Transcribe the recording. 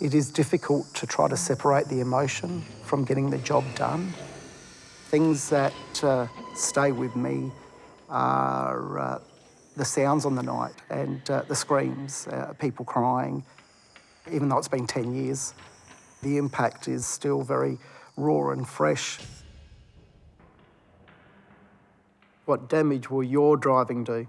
It is difficult to try to separate the emotion from getting the job done. Things that uh, stay with me are uh, the sounds on the night and uh, the screams, uh, people crying. Even though it's been 10 years, the impact is still very raw and fresh. What damage will your driving do?